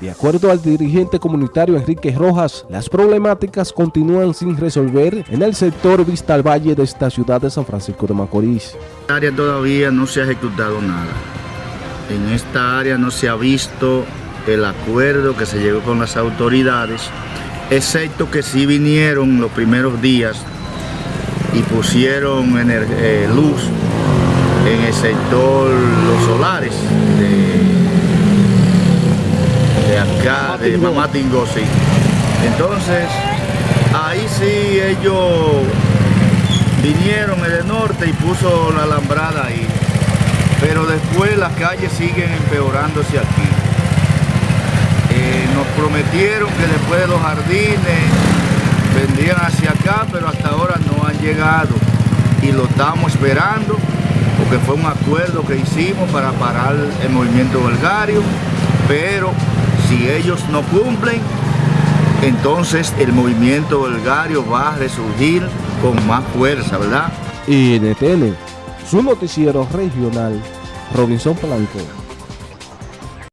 De acuerdo al dirigente comunitario Enrique Rojas, las problemáticas continúan sin resolver en el sector Vista al Valle de esta ciudad de San Francisco de Macorís. En esta área todavía no se ha ejecutado nada. En esta área no se ha visto el acuerdo que se llegó con las autoridades, excepto que sí vinieron los primeros días y pusieron eh, luz en el sector Los Solares acá, de Mamatingó, sí. Entonces, ahí sí ellos vinieron el norte y puso la alambrada ahí. Pero después las calles siguen empeorándose aquí. Eh, nos prometieron que después de los jardines vendrían hacia acá, pero hasta ahora no han llegado y lo estamos esperando porque fue un acuerdo que hicimos para parar el movimiento belgario, pero si ellos no cumplen, entonces el movimiento belgario va a resurgir con más fuerza, ¿verdad? Y NTN, su noticiero regional, Robinson Blanco.